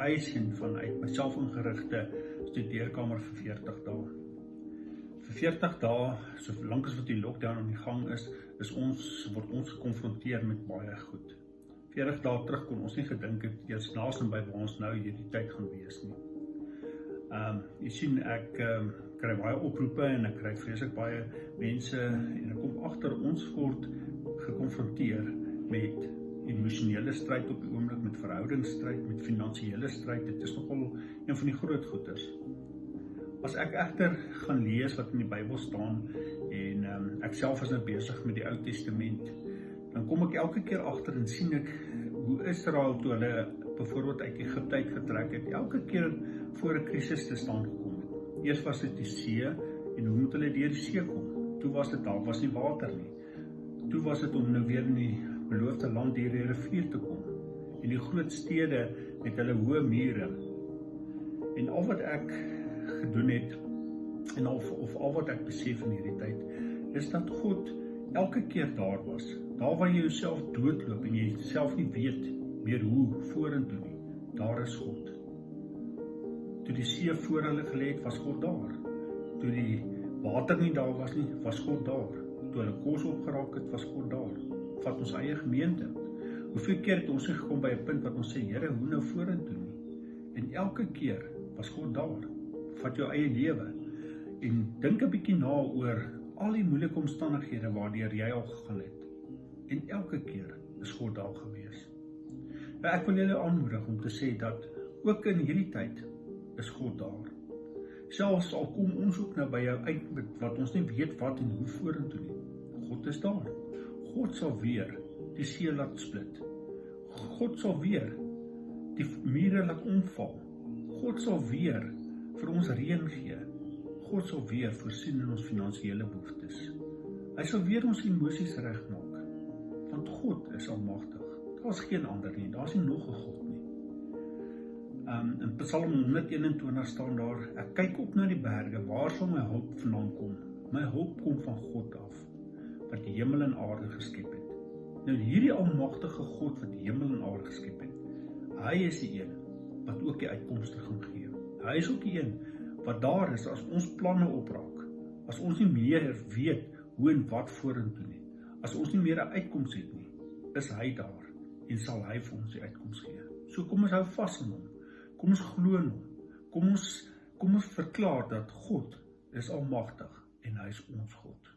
huis en vanuit myself ingerigte studeerkamer vir 40 dae. Vir 40 dae, so lank as wat die lockdown aan die gang is, is ons word ons gekonfronteer met baie goed. 40 dae terug kon ons nie gedink het eers naasien by waar ons nou hierdie tyd gaan wees nie. Ehm um, jy sien ek ehm um, kry baie oproepe en ek kry vreeslik baie mense en ek kom agter ons word gekonfronteer met emosionele stryd op die oomblik met verhoudingsstryd, met finansiële stryd. Dit is nogal een van die groot goeters. As ek egter gaan lees wat in die Bybel staan en um, ek self is nou besig met die Ou Testament, dan kom ek elke keer agter en sien ek hoe Israel toe hulle byvoorbeeld uit Egipte uitgetrek het, elke keer voor 'n krisis te staan gekom het. Eers was dit die see en hoe moet hulle deur die see kom? Toe was dit daar was nie water nie. Toe was dit om nou weer in die beloofde land deur die rivier te kom. En die groot stede met hulle hoë mure. En al wat ek gedoen het en of of al wat ek besef in hierdie tyd is dat God elke keer daar was. Daar waar jy jouself doodloop en jy self nie weet meer hoe vorentoe nie. Daar is God. Toe die see voor hulle gelê het, was God daar. Toe die water nie daar was nie, was God daar. Toe hulle kos opgeraak het, was God daar vat ons eie gemeente. Hoeveel keer het ons gekom by 'n punt wat ons sê Here, hoe nou vorentoe nie? En elke keer was God daar. Vat jou eie lewe en dink 'n bietjie na oor al die moeilike omstandighede waardeur jy al gegaan het. En elke keer is God daar gewees. Nou ek wil julle aanmoedig om te sê dat ook in hierdie tyd is God daar. Selfs al kom ons ook nou by jou uit wat ons nie weet wat en hoe vorentoe nie. God is daar. God sal weer die see laat split. God sal weer die mure laat omval. God sal weer vir ons reën gee. God sal weer voorsien in ons finansiële behoeftes. Hy sal weer ons emosies regmaak. Want God is almagtig. Daar's geen ander nie. Daar's nie nog 'n God nie. Um in Psalm 121 staan daar: Ek kyk op na die berge, waar sal my hulp vandaan kom? My hulp kom van God af wat die hemel en aarde geskep het. Nou hierdie almagtige God wat die hemel en aarde geskep het, hy is die een wat ook die uitkomste gaan gee. Hy is ook die een wat daar is as ons planne opraak. As ons nie meer weet hoe en wat vorentoe nie. As ons nie meer 'n uitkoms het nie, is hy daar en sal hy vir ons die uitkoms gee. So kom ons hou vas aan hom. Kom ons glo in hom. Kom ons kom ons verklaar dat God is almagtig en hy is ons God.